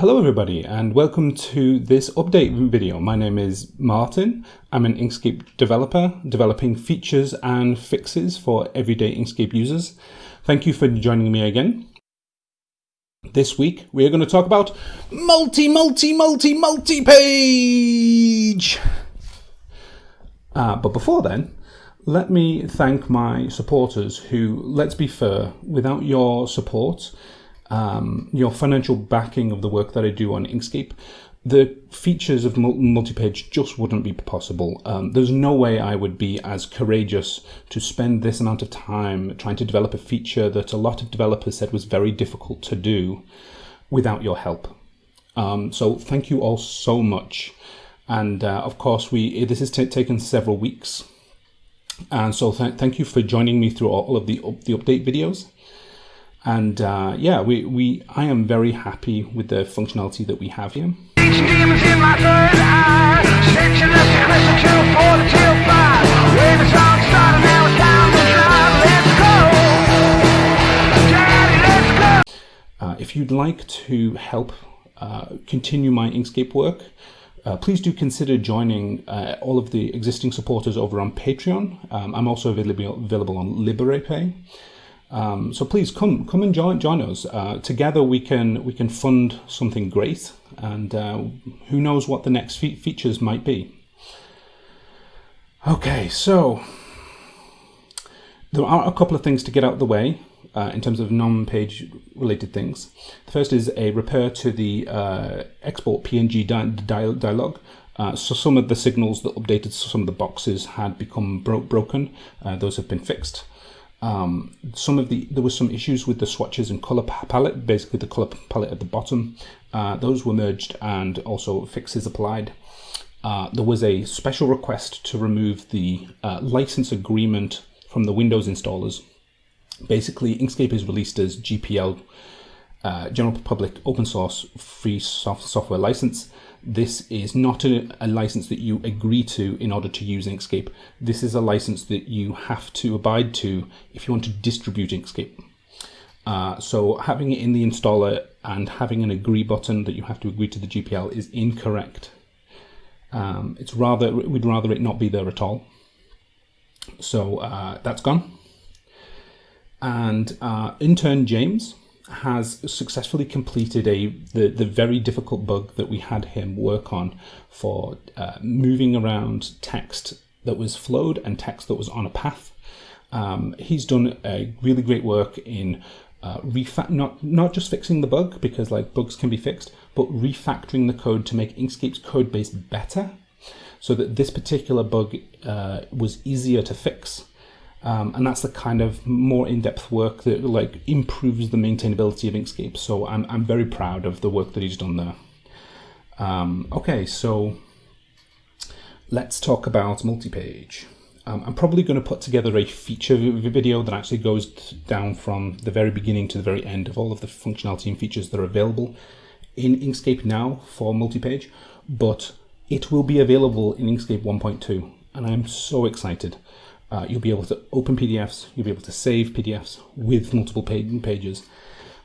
Hello everybody and welcome to this update video. My name is Martin. I'm an Inkscape developer developing features and fixes for everyday Inkscape users. Thank you for joining me again. This week we are going to talk about multi, multi, multi, multi-page. Uh, but before then, let me thank my supporters who, let's be fair, without your support, um, your financial backing of the work that I do on Inkscape, the features of multi-page just wouldn't be possible. Um, there's no way I would be as courageous to spend this amount of time trying to develop a feature that a lot of developers said was very difficult to do without your help. Um, so thank you all so much. And uh, of course, we this has taken several weeks. And so th thank you for joining me through all of the, the update videos. And uh, yeah, we, we, I am very happy with the functionality that we have here. Uh, if you'd like to help uh, continue my Inkscape work, uh, please do consider joining uh, all of the existing supporters over on Patreon. Um, I'm also available, available on Liberapay. Um, so please come come and join join us. Uh, together we can we can fund something great, and uh, who knows what the next fe features might be. Okay, so there are a couple of things to get out of the way uh, in terms of non-page related things. The first is a repair to the uh, export PNG di di dialog. Uh, so some of the signals that updated some of the boxes had become bro broken. Uh, those have been fixed. Um, some of the there was some issues with the swatches and color palette, basically the color palette at the bottom. Uh, those were merged and also fixes applied. Uh, there was a special request to remove the uh, license agreement from the Windows installers. Basically, Inkscape is released as GPL, uh, General Public Open Source Free soft Software License. This is not a, a, license that you agree to in order to use Inkscape. This is a license that you have to abide to if you want to distribute Inkscape. Uh, so having it in the installer and having an agree button that you have to agree to the GPL is incorrect. Um, it's rather we'd rather it not be there at all. So uh, that's gone. And uh, intern James has successfully completed a the, the very difficult bug that we had him work on for uh, moving around text that was flowed and text that was on a path. Um, he's done a really great work in uh, refa not not just fixing the bug because like bugs can be fixed, but refactoring the code to make Inkscape's code base better, so that this particular bug uh, was easier to fix. Um, and that's the kind of more in-depth work that like improves the maintainability of Inkscape. So I'm, I'm very proud of the work that he's done there. Um, okay, so let's talk about multi-page. Um, I'm probably going to put together a feature video that actually goes down from the very beginning to the very end of all of the functionality and features that are available in Inkscape now for multi-page, but it will be available in Inkscape 1.2, and I'm so excited. Uh, you'll be able to open PDFs, you'll be able to save PDFs with multiple pages.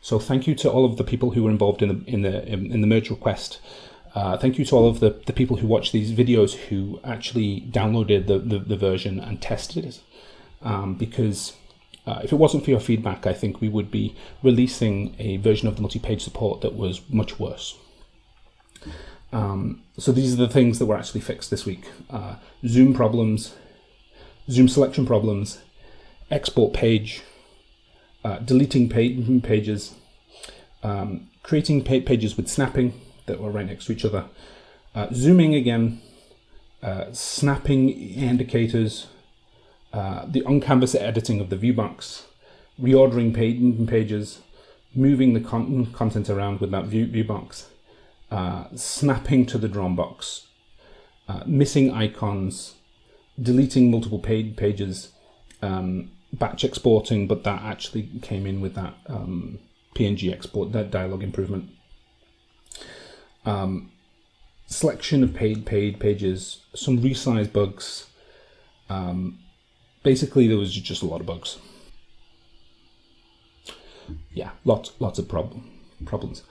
So thank you to all of the people who were involved in the in the in the merge request. Uh, thank you to all of the, the people who watch these videos who actually downloaded the, the, the version and tested it. Um, because uh, if it wasn't for your feedback, I think we would be releasing a version of the multi-page support that was much worse. Um, so these are the things that were actually fixed this week. Uh, Zoom problems, zoom selection problems, export page, uh, deleting page, pages, um, creating pages with snapping that were right next to each other, uh, zooming again, uh, snapping indicators, uh, the on-canvas editing of the viewbox, reordering page, pages, moving the con content around with that view, viewbox, uh, snapping to the drawn box, uh, missing icons, deleting multiple page pages, um, batch exporting, but that actually came in with that um, PNG export, that dialog improvement. Um, selection of paid paid pages, some resize bugs. Um, basically, there was just a lot of bugs. Yeah, lots lots of problem problems.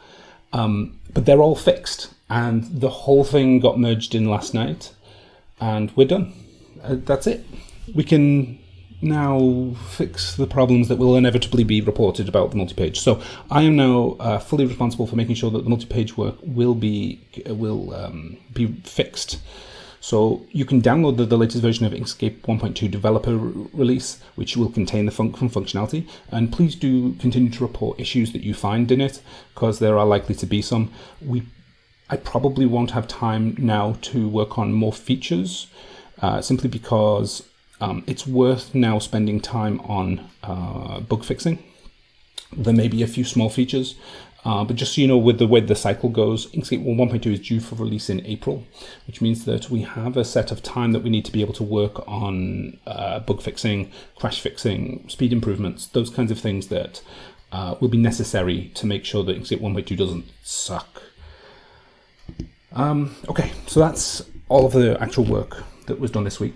Um, but they're all fixed, and the whole thing got merged in last night, and we're done. Uh, that's it. We can now fix the problems that will inevitably be reported about the multi-page. So I am now uh, fully responsible for making sure that the multi-page work will be will um, be fixed. So you can download the, the latest version of Inkscape 1.2 developer release, which will contain the fun functionality. And please do continue to report issues that you find in it, because there are likely to be some. We, I probably won't have time now to work on more features, uh, simply because um, it's worth now spending time on uh, bug fixing. There may be a few small features, uh, but just so you know, with the way the cycle goes, Inkscape 1.2 is due for release in April, which means that we have a set of time that we need to be able to work on uh, bug fixing, crash fixing, speed improvements, those kinds of things that uh, will be necessary to make sure that Inkscape 1.2 doesn't suck. Um, okay, so that's all of the actual work that was done this week.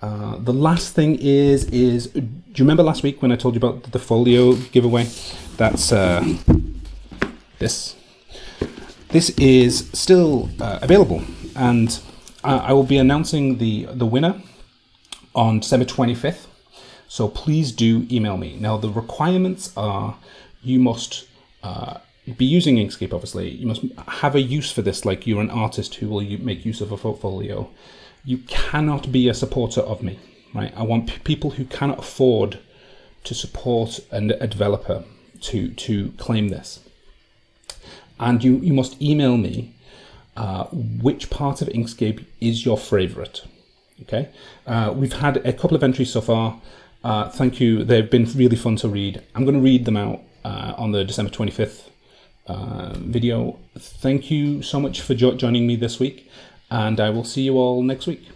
Uh, the last thing is, is do you remember last week when I told you about the folio giveaway? That's uh, this. This is still uh, available, and I will be announcing the the winner on December 25th. So please do email me. Now the requirements are you must uh, be using Inkscape, obviously. You must have a use for this, like you're an artist who will make use of a portfolio you cannot be a supporter of me, right? I want people who cannot afford to support a, a developer to to claim this. And you, you must email me uh, which part of Inkscape is your favorite. Okay, uh, we've had a couple of entries so far. Uh, thank you. They've been really fun to read. I'm going to read them out uh, on the December 25th uh, video. Thank you so much for jo joining me this week and I will see you all next week.